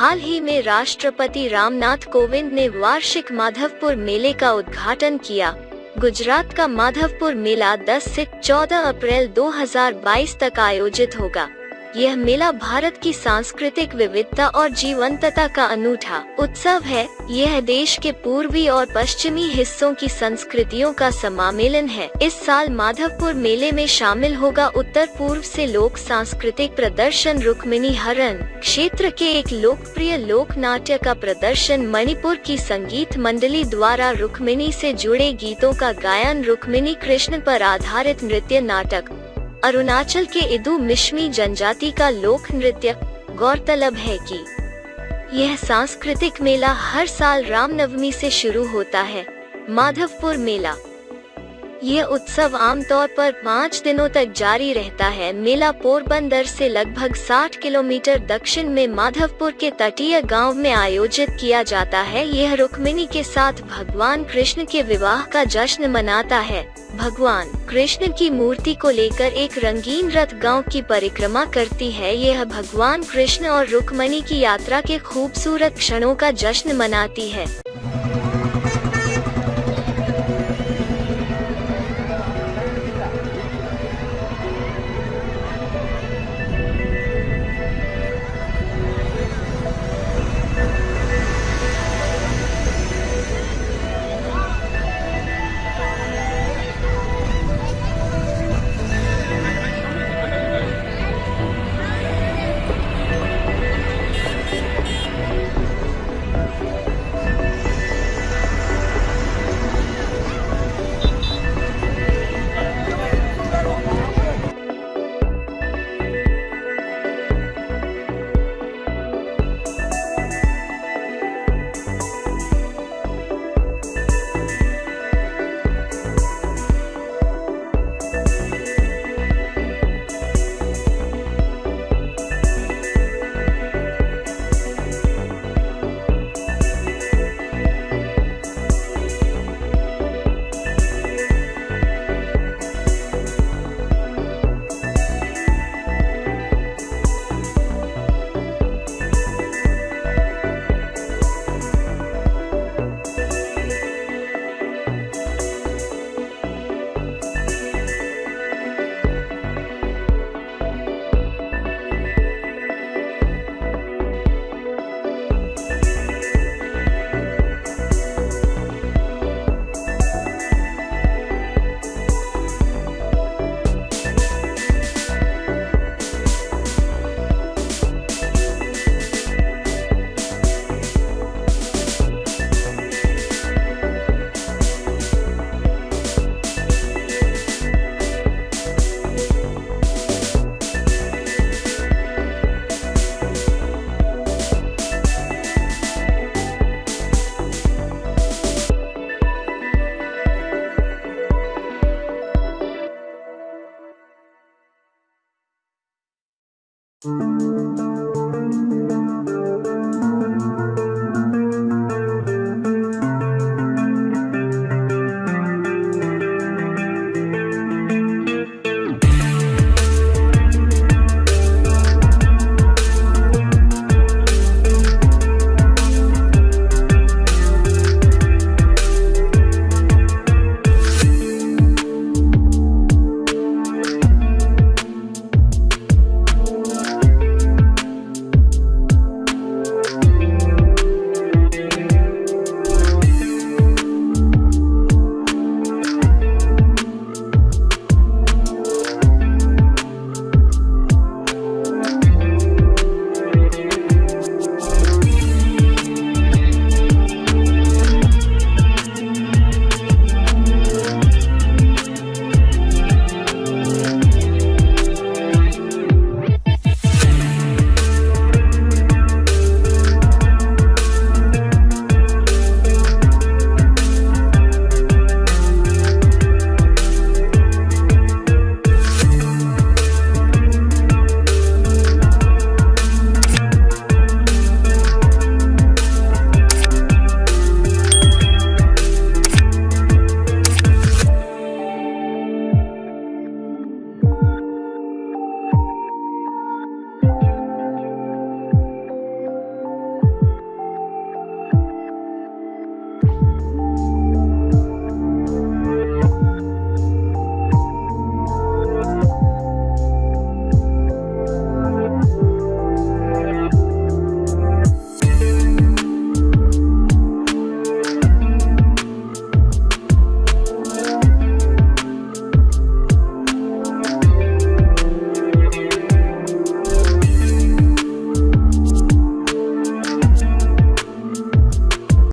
हाल ही में राष्ट्रपति रामनाथ कोविंद ने वार्षिक माधवपुर मेले का उद्घाटन किया। गुजरात का माधवपुर मेला 10 से 14 अप्रैल 2022 तक आयोजित होगा। यह मेला भारत की सांस्कृतिक विविधता और जीवंतता का अनूठा उत्सव है। यह देश के पूर्वी और पश्चिमी हिस्सों की संस्कृतियों का समामेलन है। इस साल माधवपुर मेले में शामिल होगा उत्तर पूर्व से लोक सांस्कृतिक प्रदर्शन रुक्मिणी हरण। क्षेत्र के एक लोकप्रिय लोक नाट्य का प्रदर्शन मणिपुर की संगीत मंडली द्वारा रुक्मिणी से जुड़े गीतों का गायन रुक्मिणी कृष्ण पर आधारित नृत्य नाटक अरुणाचल के इदु मिश्मी जनजाति का लोक नृत्य गौरतलब है कि यह सांस्कृतिक मेला हर साल रामनवमी से शुरू होता है, माधवपुर मेला। यह उत्सव आमतौर पर पाँच दिनों तक जारी रहता है। मेला पोरबंदर से लगभग 60 किलोमीटर दक्षिण में माधवपुर के तटीय गाँव में आयोजित किया जाता है। यह रुक्मिणी के साथ भगवान कृष्ण के विवाह का जश्न मनाता है। भगवान कृष्ण की मूर्ति को लेकर एक रंगीन रथ गाँव की परिक्रमा करती है। यह भगवान कृष्ण और रुक्मणी की यात्रा के खूबसूरत क्षणों का जश्न मनाती है।